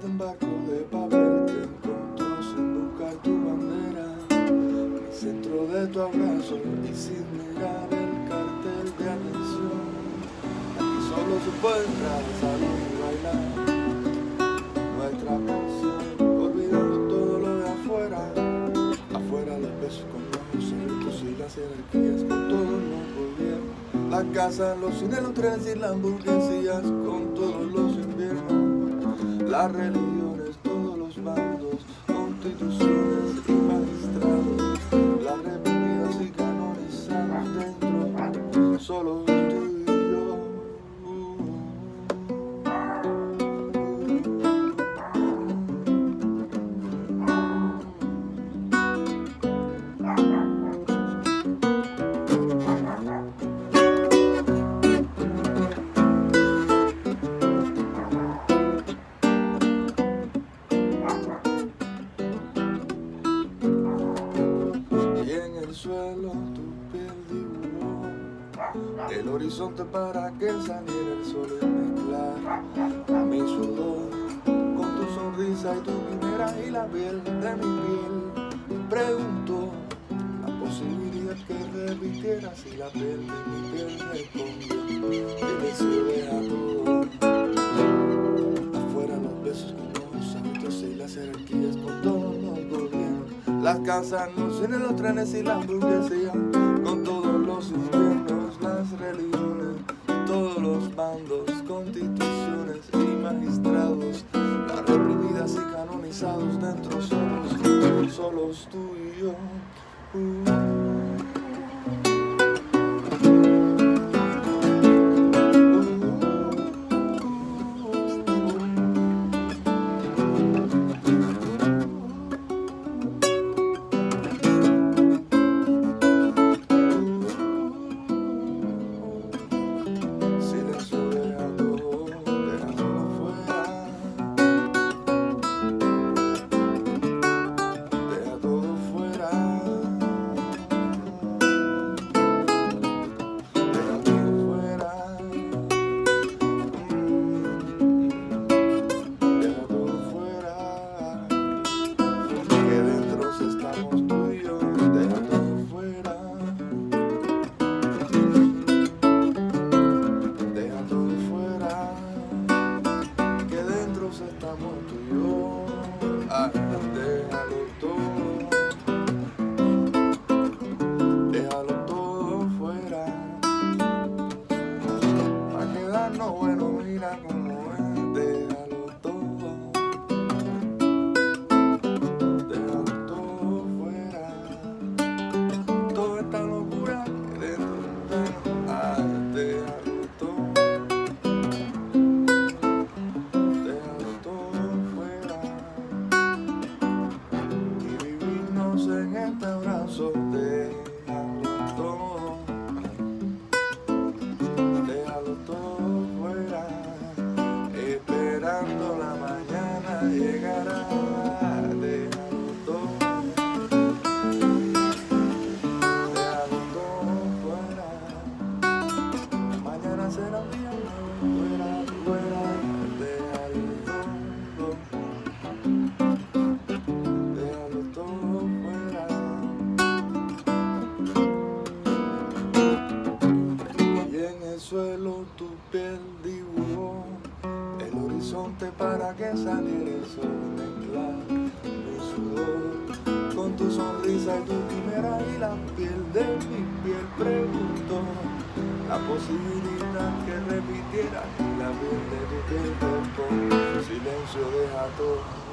En barco de papel te encontró sin buscar tu bandera. En el centro de tu abrazo y sin mirar el cartel de atención. Aquí solo se puede entrar al y bailar. Nuestra canción, olvidamos todo lo de afuera. Afuera los besos con los cerritos y las jerarquías con todo no podía La casa, los cines, los trenes y las hamburguesías con las religiones, todos los bandos, constituciones tu piel dibujó el horizonte para que saliera el sol y mezclar mi sudor con tu sonrisa y tu quimera y la piel de mi piel. Pregunto la posibilidad que repitiera si la piel de mi piel responde. El deseo deja todo. Afuera los besos con los hábitos y las jerarquías con todos los gobiernos. Las casas, los cines, los trenes y la hamburguesía canonizados dentro solos, solos tú y yo. Silencio mira cómo es, déjalo todo. Déjalo todo fuera. Toda esta locura de ah, déjalo todo. Déjalo todo fuera y vivirnos en este abrazo. Déjalo horizonte para que saliera el sol mezclar mi sudor. Con tu sonrisa y tu quimera y la piel de mi piel preguntó la posibilidad que repitiera y la piel de tu piel respondió silencio deja todo